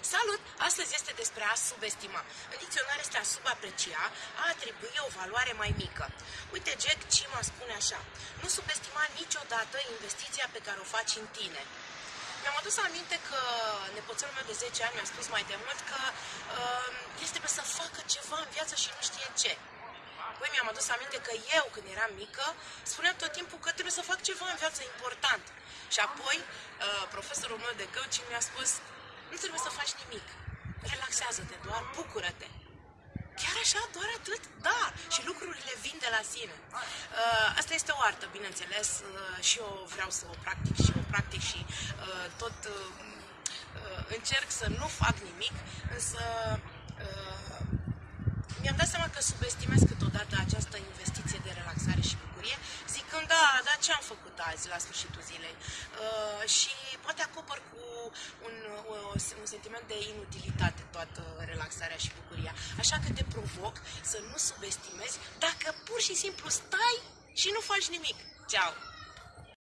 Salut! Astăzi este despre a subestima. În dicționar este a subaprecia, a atribui o valoare mai mică. Uite, Jack Cima spune așa. Nu subestima niciodată investiția pe care o faci în tine. Mi-am adus aminte că nepoțelul meu de 10 ani mi-a spus mai de mult că uh, este trebuie să facă ceva în viață și nu știe ce. Apoi mi-am adus aminte că eu, când eram mică, spuneam tot timpul că trebuie să fac ceva în viață important. Și apoi, uh, profesorul meu de coaching mi-a spus, nu trebuie să faci nimic. Relaxează-te doar, bucură-te. Chiar așa, doar atât? Da, și lucrurile vin de la sine. Uh, asta este o artă, bineînțeles, uh, și eu vreau să o practic și o practic și uh, tot uh, uh, încerc să nu fac nimic, însă uh, mi-am dat seama că subestimez câteodată această investiție de relaxare și bucurie, zicând, da, dar ce am făcut azi la sfârșitul zilei? Uh, și un sentiment de inutilitate toată relaxarea și bucuria. Așa că te provoc să nu subestimezi dacă pur și simplu stai și nu faci nimic. Ceau!